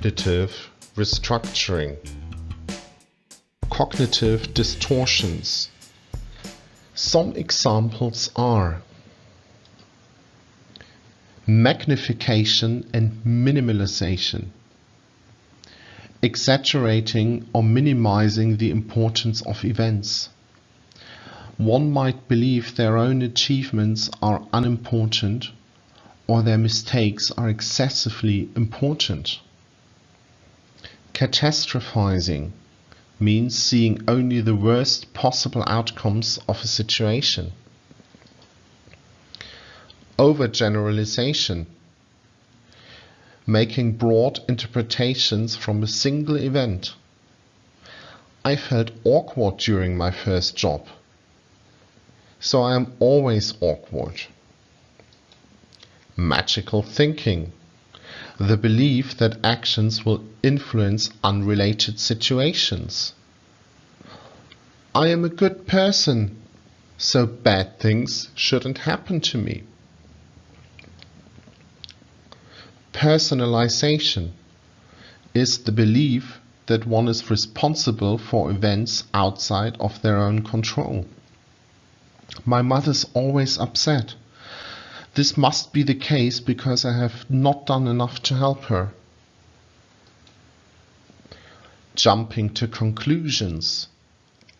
Cognitive restructuring. Cognitive distortions. Some examples are magnification and minimalization, exaggerating or minimizing the importance of events. One might believe their own achievements are unimportant or their mistakes are excessively important. Catastrophizing means seeing only the worst possible outcomes of a situation. Overgeneralization making broad interpretations from a single event. I felt awkward during my first job, so I am always awkward magical thinking, the belief that actions will influence unrelated situations. I am a good person, so bad things shouldn't happen to me. Personalization is the belief that one is responsible for events outside of their own control. My mother's always upset this must be the case because I have not done enough to help her. Jumping to conclusions.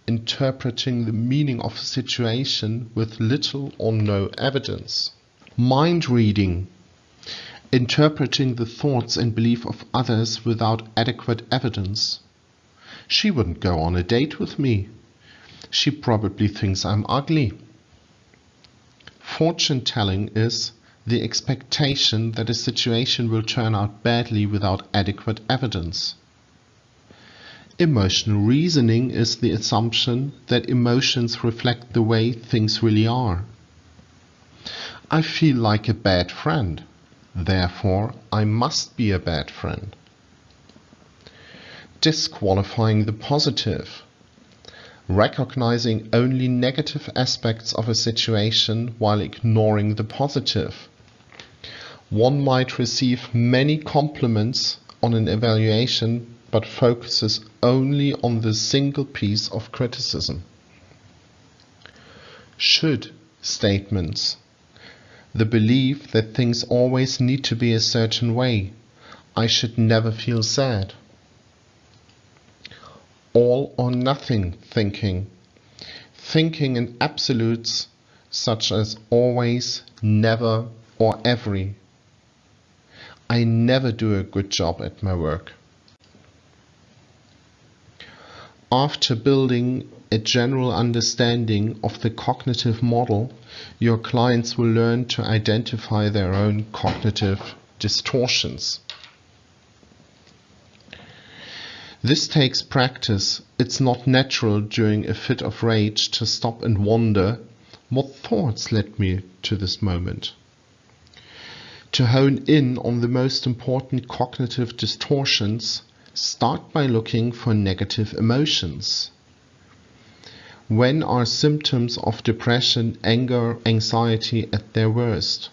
Interpreting the meaning of a situation with little or no evidence. Mind reading. Interpreting the thoughts and belief of others without adequate evidence. She wouldn't go on a date with me. She probably thinks I'm ugly. Fortune telling is the expectation that a situation will turn out badly without adequate evidence. Emotional reasoning is the assumption that emotions reflect the way things really are. I feel like a bad friend, therefore I must be a bad friend. Disqualifying the positive recognizing only negative aspects of a situation while ignoring the positive. One might receive many compliments on an evaluation but focuses only on the single piece of criticism. Should statements. The belief that things always need to be a certain way. I should never feel sad all or nothing thinking. Thinking in absolutes such as always, never, or every. I never do a good job at my work. After building a general understanding of the cognitive model, your clients will learn to identify their own cognitive distortions. This takes practice. It's not natural during a fit of rage to stop and wonder what thoughts led me to this moment. To hone in on the most important cognitive distortions, start by looking for negative emotions. When are symptoms of depression, anger, anxiety at their worst?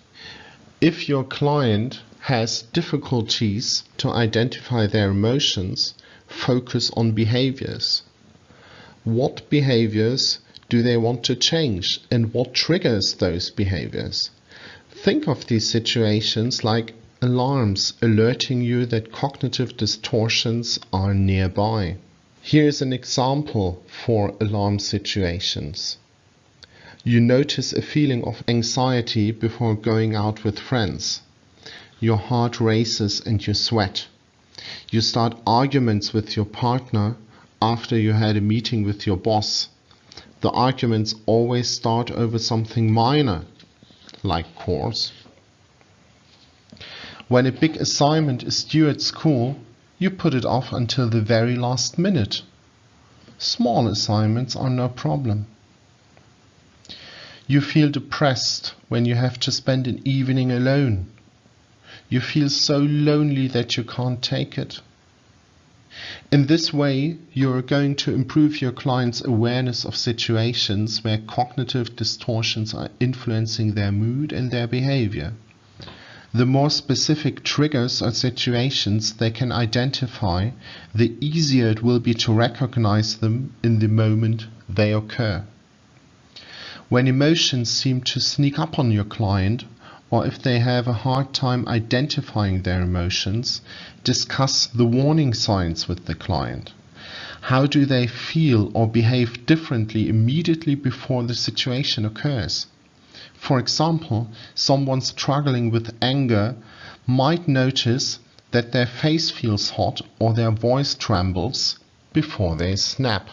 If your client has difficulties to identify their emotions, focus on behaviors. What behaviors do they want to change and what triggers those behaviors? Think of these situations like alarms alerting you that cognitive distortions are nearby. Here's an example for alarm situations. You notice a feeling of anxiety before going out with friends. Your heart races and you sweat. You start arguments with your partner after you had a meeting with your boss. The arguments always start over something minor, like course. When a big assignment is due at school, you put it off until the very last minute. Small assignments are no problem. You feel depressed when you have to spend an evening alone you feel so lonely that you can't take it. In this way, you are going to improve your client's awareness of situations where cognitive distortions are influencing their mood and their behavior. The more specific triggers or situations they can identify, the easier it will be to recognize them in the moment they occur. When emotions seem to sneak up on your client, or if they have a hard time identifying their emotions, discuss the warning signs with the client. How do they feel or behave differently immediately before the situation occurs? For example, someone struggling with anger might notice that their face feels hot or their voice trembles before they snap.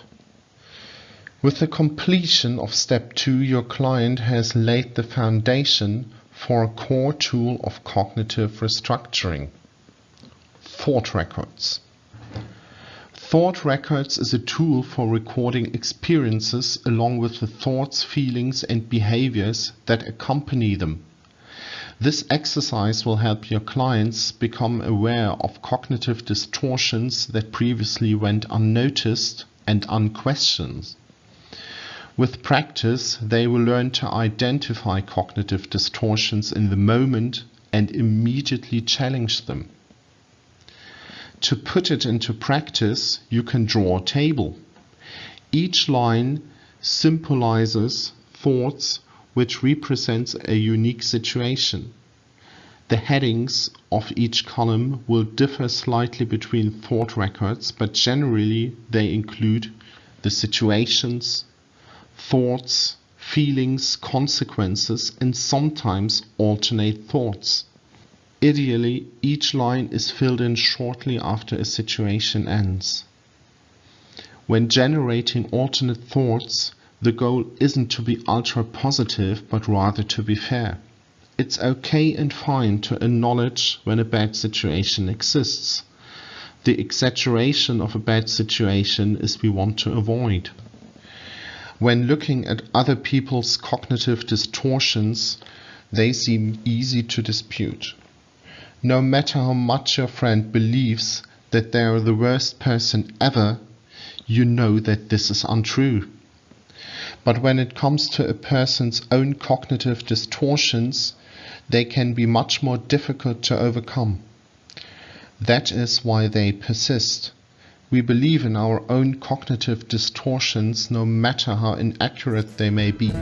With the completion of step 2, your client has laid the foundation for a core tool of cognitive restructuring. Thought records. Thought records is a tool for recording experiences along with the thoughts, feelings and behaviors that accompany them. This exercise will help your clients become aware of cognitive distortions that previously went unnoticed and unquestioned. With practice, they will learn to identify cognitive distortions in the moment and immediately challenge them. To put it into practice, you can draw a table. Each line symbolizes thoughts which represents a unique situation. The headings of each column will differ slightly between thought records, but generally they include the situations, thoughts, feelings, consequences, and sometimes alternate thoughts. Ideally, each line is filled in shortly after a situation ends. When generating alternate thoughts, the goal isn't to be ultra positive, but rather to be fair. It's okay and fine to acknowledge when a bad situation exists. The exaggeration of a bad situation is we want to avoid. When looking at other people's cognitive distortions, they seem easy to dispute. No matter how much your friend believes that they are the worst person ever, you know that this is untrue. But when it comes to a person's own cognitive distortions, they can be much more difficult to overcome. That is why they persist. We believe in our own cognitive distortions no matter how inaccurate they may be.